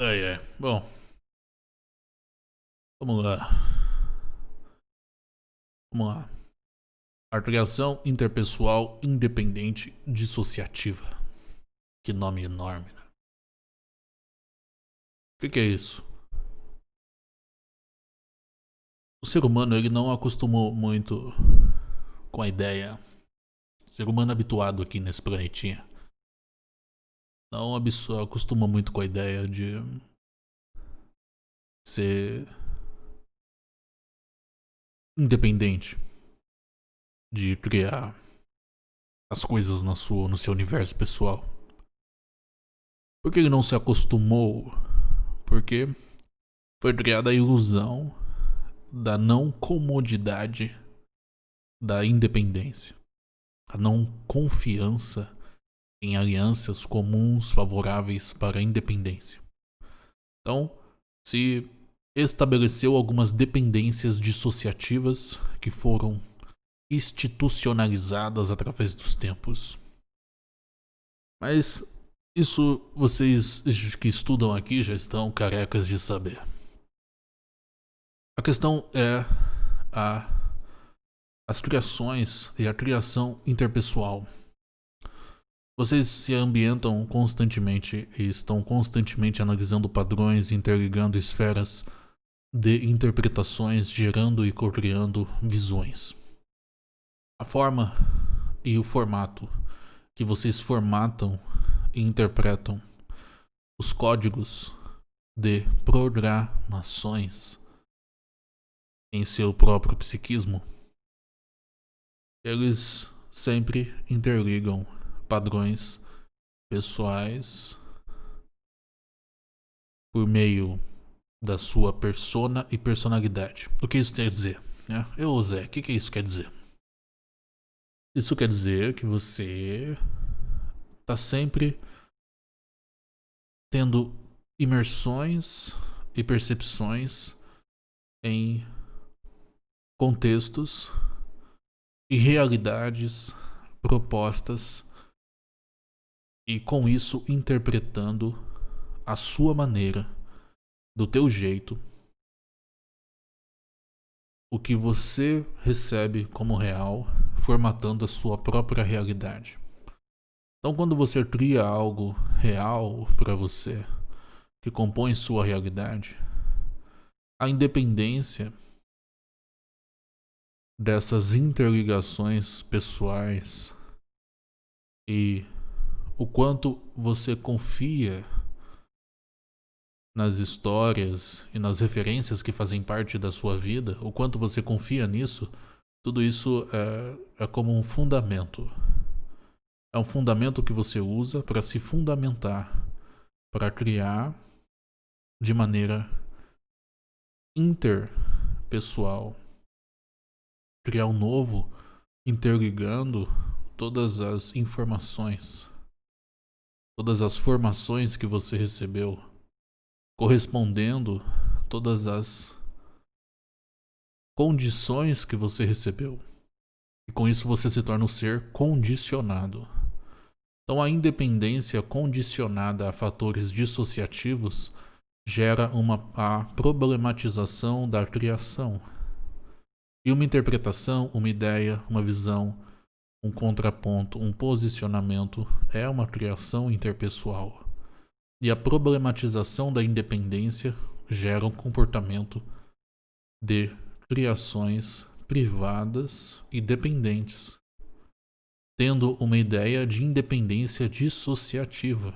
Ai, ai. Bom. Vamos lá. Vamos lá. Articulação interpessoal independente dissociativa. Que nome enorme, né? O que, que é isso? O ser humano ele não acostumou muito com a ideia. O ser humano habituado aqui nesse planetinha não acostuma muito com a ideia de ser independente, de criar as coisas na sua, no seu universo pessoal. Porque ele não se acostumou? Porque foi criada a ilusão da não comodidade da independência, a não confiança em alianças comuns favoráveis para a independência. Então, se estabeleceu algumas dependências dissociativas que foram institucionalizadas através dos tempos. Mas isso vocês que estudam aqui já estão carecas de saber. A questão é a, as criações e a criação interpessoal. Vocês se ambientam constantemente e estão constantemente analisando padrões, interligando esferas de interpretações, gerando e co-criando visões. A forma e o formato que vocês formatam e interpretam os códigos de programações em seu próprio psiquismo, eles sempre interligam padrões pessoais por meio da sua persona e personalidade. O que isso quer dizer? Né? Eu, Zé, o que, que isso quer dizer? Isso quer dizer que você está sempre tendo imersões e percepções em contextos e realidades propostas e com isso interpretando a sua maneira, do teu jeito, o que você recebe como real, formatando a sua própria realidade. Então, quando você cria algo real para você, que compõe sua realidade, a independência dessas interligações pessoais e o quanto você confia nas histórias e nas referências que fazem parte da sua vida, o quanto você confia nisso, tudo isso é, é como um fundamento. É um fundamento que você usa para se fundamentar, para criar de maneira interpessoal, criar um novo interligando todas as informações todas as formações que você recebeu, correspondendo todas as condições que você recebeu. E com isso você se torna um ser condicionado. Então a independência condicionada a fatores dissociativos gera uma a problematização da criação. E uma interpretação, uma ideia, uma visão, um contraponto, um posicionamento é uma criação interpessoal. E a problematização da independência gera um comportamento de criações privadas e dependentes, tendo uma ideia de independência dissociativa,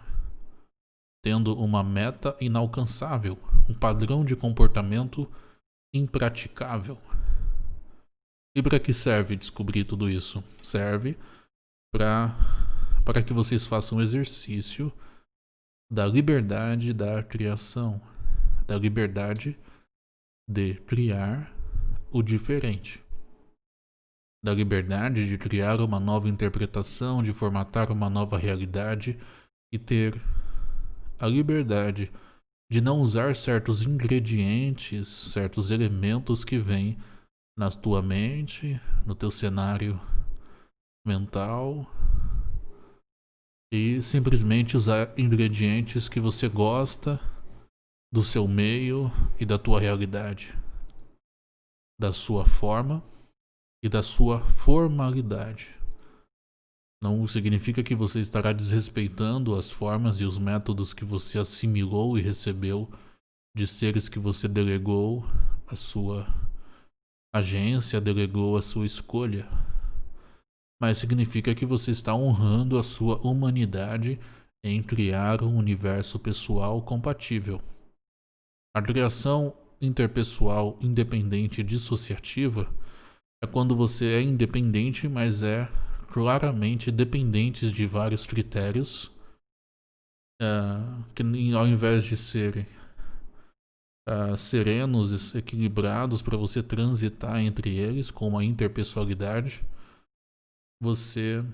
tendo uma meta inalcançável, um padrão de comportamento impraticável. E para que serve descobrir tudo isso? Serve para para que vocês façam um exercício da liberdade da criação, da liberdade de criar o diferente, da liberdade de criar uma nova interpretação, de formatar uma nova realidade e ter a liberdade de não usar certos ingredientes, certos elementos que vêm na tua mente, no teu cenário mental e simplesmente usar ingredientes que você gosta do seu meio e da tua realidade, da sua forma e da sua formalidade. Não significa que você estará desrespeitando as formas e os métodos que você assimilou e recebeu de seres que você delegou a sua agência, delegou a sua escolha. Mas significa que você está honrando a sua humanidade em criar um universo pessoal compatível. A criação interpessoal independente dissociativa é quando você é independente, mas é claramente dependentes de vários critérios, uh, que ao invés de serem uh, serenos, equilibrados para você transitar entre eles com uma interpessoalidade, você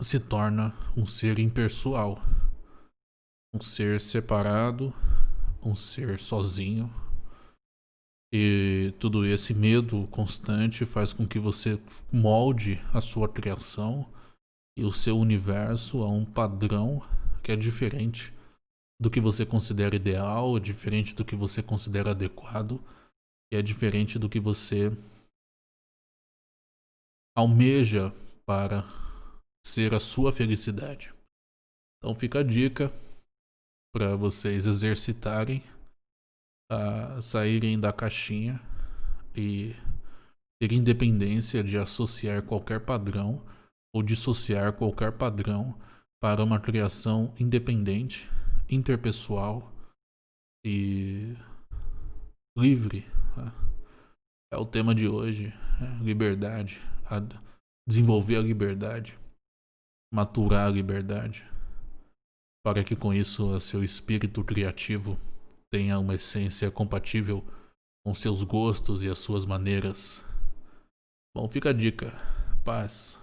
se torna um ser impessoal, um ser separado, um ser sozinho. E tudo esse medo constante faz com que você molde a sua criação e o seu universo a um padrão que é diferente do que você considera ideal, é diferente do que você considera adequado, e é diferente do que você almeja para ser a sua felicidade. Então fica a dica para vocês exercitarem a saírem da caixinha e ter independência de associar qualquer padrão ou dissociar qualquer padrão para uma criação independente, interpessoal e livre. Né? É o tema de hoje, né? liberdade, a desenvolver a liberdade, maturar a liberdade, para que com isso seu espírito criativo tenha uma essência compatível com seus gostos e as suas maneiras. Bom, fica a dica. Paz.